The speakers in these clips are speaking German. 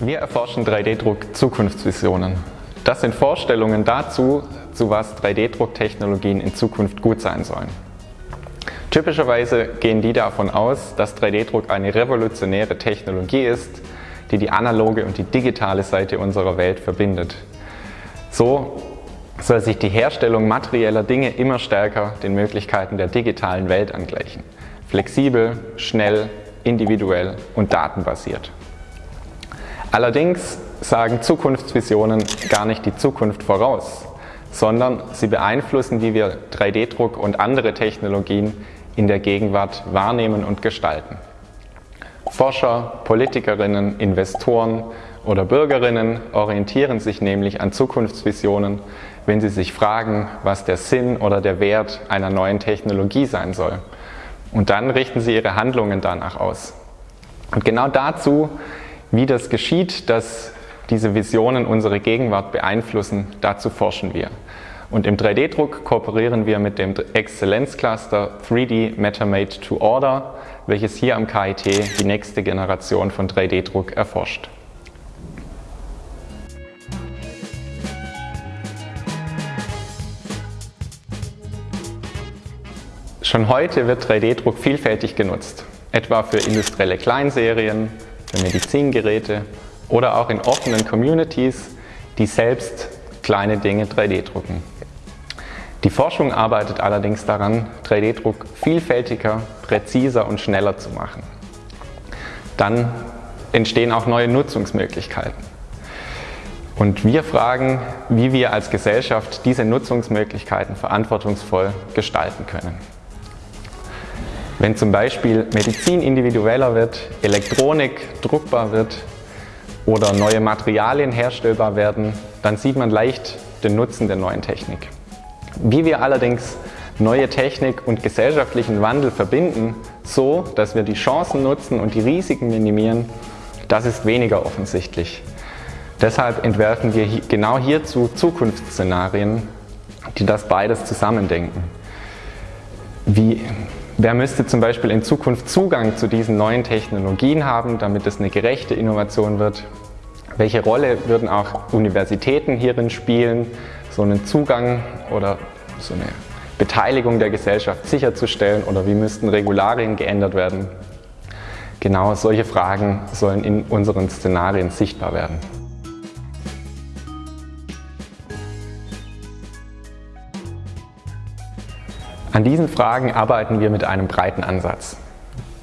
Wir erforschen 3D-Druck Zukunftsvisionen. Das sind Vorstellungen dazu, zu was 3D-Drucktechnologien in Zukunft gut sein sollen. Typischerweise gehen die davon aus, dass 3D-Druck eine revolutionäre Technologie ist, die die analoge und die digitale Seite unserer Welt verbindet. So soll sich die Herstellung materieller Dinge immer stärker den Möglichkeiten der digitalen Welt angleichen. Flexibel, schnell, individuell und datenbasiert. Allerdings sagen Zukunftsvisionen gar nicht die Zukunft voraus, sondern sie beeinflussen, wie wir 3D-Druck und andere Technologien in der Gegenwart wahrnehmen und gestalten. Forscher, Politikerinnen, Investoren oder Bürgerinnen orientieren sich nämlich an Zukunftsvisionen, wenn sie sich fragen, was der Sinn oder der Wert einer neuen Technologie sein soll. Und dann richten sie ihre Handlungen danach aus. Und genau dazu, wie das geschieht, dass diese Visionen unsere Gegenwart beeinflussen, dazu forschen wir. Und im 3D-Druck kooperieren wir mit dem Exzellenzcluster 3D MetaMate to Order, welches hier am KIT die nächste Generation von 3D-Druck erforscht. Schon heute wird 3D-Druck vielfältig genutzt, etwa für industrielle Kleinserien, für Medizingeräte oder auch in offenen Communities, die selbst kleine Dinge 3D drucken. Die Forschung arbeitet allerdings daran, 3D-Druck vielfältiger, präziser und schneller zu machen. Dann entstehen auch neue Nutzungsmöglichkeiten. Und wir fragen, wie wir als Gesellschaft diese Nutzungsmöglichkeiten verantwortungsvoll gestalten können. Wenn zum Beispiel Medizin individueller wird, Elektronik druckbar wird oder neue Materialien herstellbar werden, dann sieht man leicht den Nutzen der neuen Technik. Wie wir allerdings neue Technik und gesellschaftlichen Wandel verbinden, so dass wir die Chancen nutzen und die Risiken minimieren, das ist weniger offensichtlich. Deshalb entwerfen wir genau hierzu Zukunftsszenarien, die das beides zusammendenken. Wie Wer müsste zum Beispiel in Zukunft Zugang zu diesen neuen Technologien haben, damit es eine gerechte Innovation wird? Welche Rolle würden auch Universitäten hierin spielen, so einen Zugang oder so eine Beteiligung der Gesellschaft sicherzustellen oder wie müssten Regularien geändert werden? Genau solche Fragen sollen in unseren Szenarien sichtbar werden. An diesen Fragen arbeiten wir mit einem breiten Ansatz.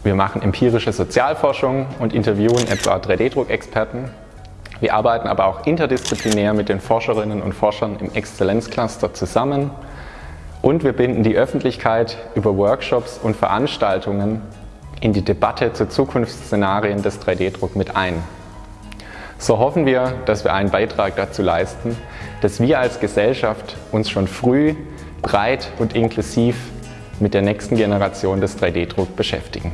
Wir machen empirische Sozialforschung und interviewen etwa 3D-Druckexperten. Wir arbeiten aber auch interdisziplinär mit den Forscherinnen und Forschern im Exzellenzcluster zusammen und wir binden die Öffentlichkeit über Workshops und Veranstaltungen in die Debatte zu Zukunftsszenarien des 3D-Druck mit ein. So hoffen wir, dass wir einen Beitrag dazu leisten, dass wir als Gesellschaft uns schon früh breit und inklusiv mit der nächsten Generation des 3D-Druck beschäftigen.